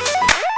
Yeah.